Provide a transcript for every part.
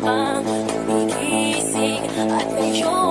Dahan pang gumigising at ngayon'y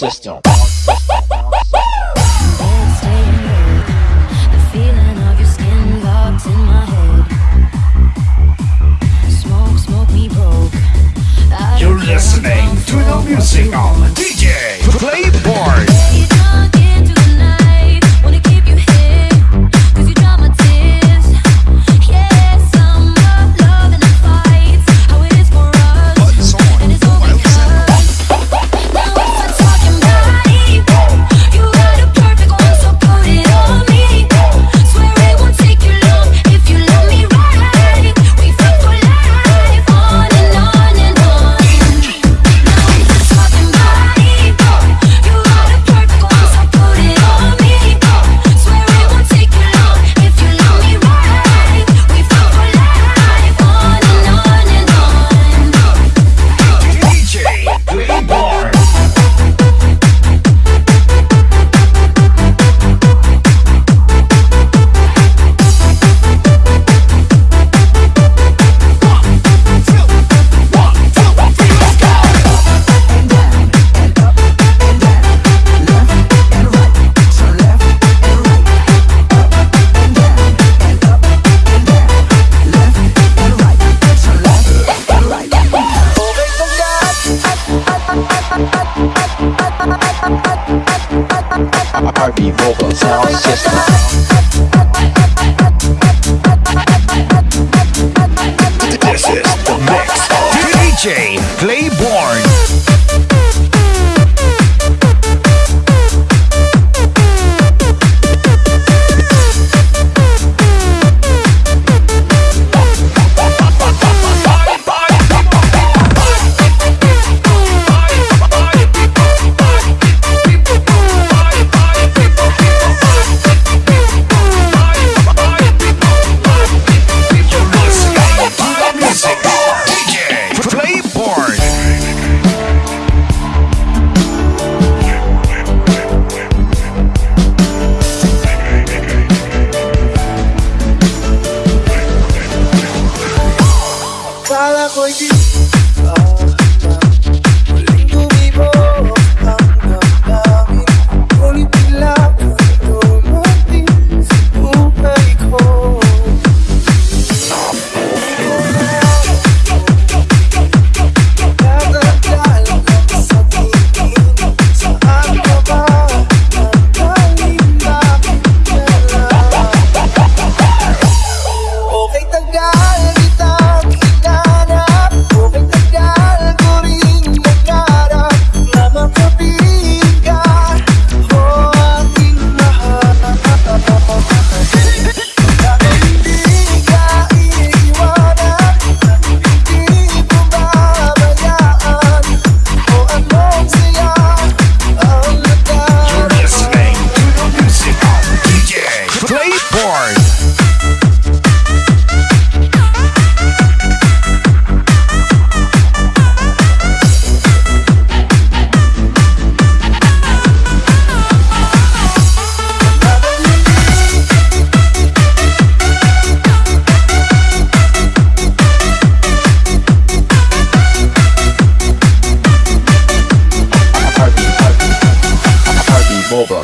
System.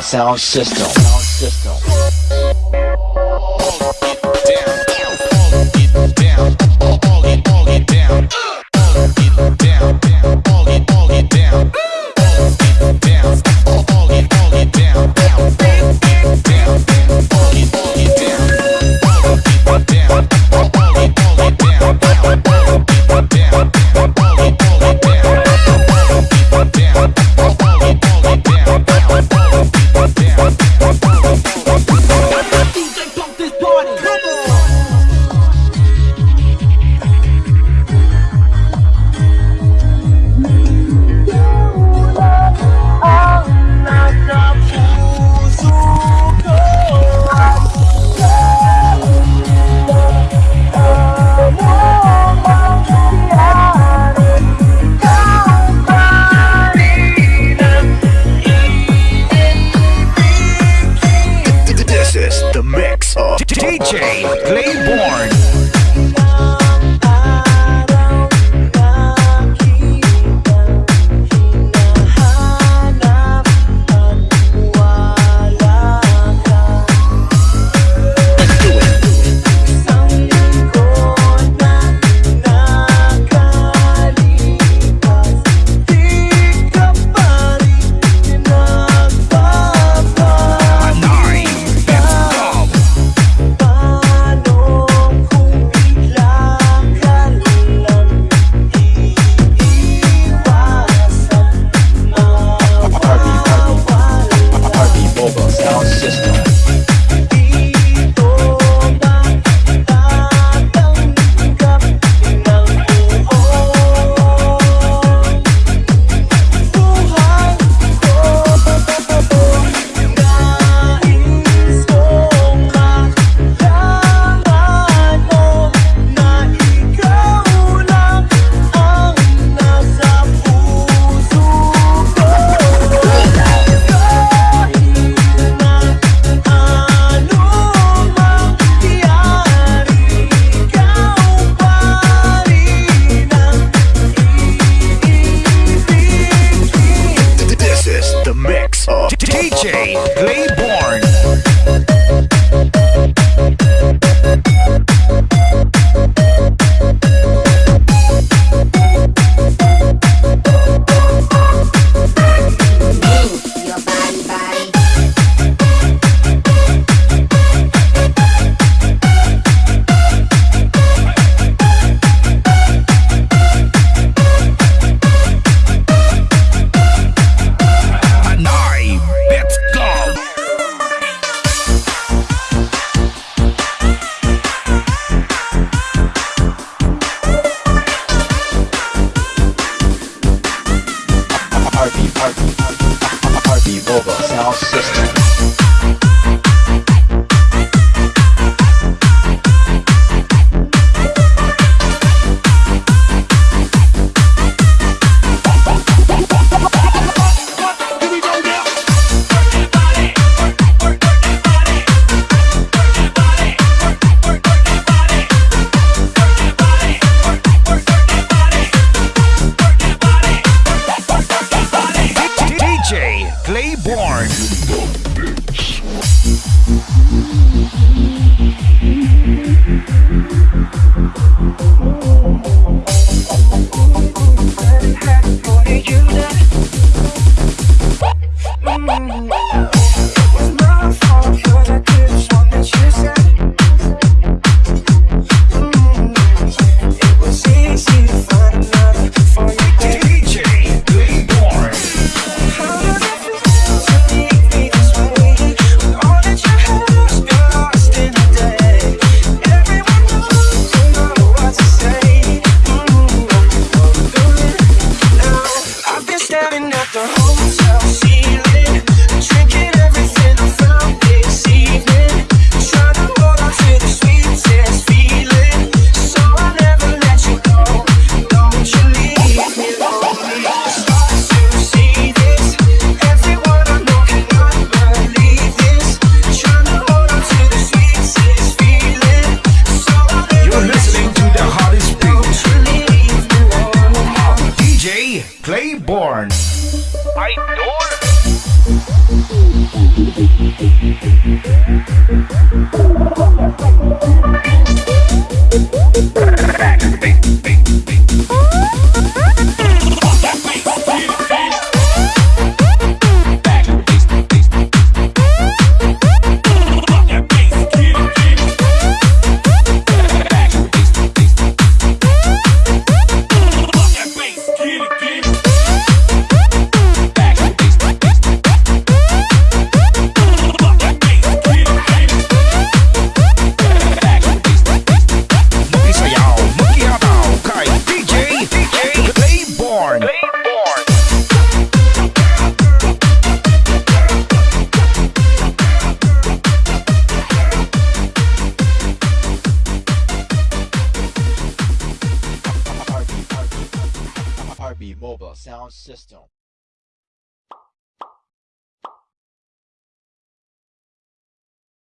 Sound system. Mm-hmm.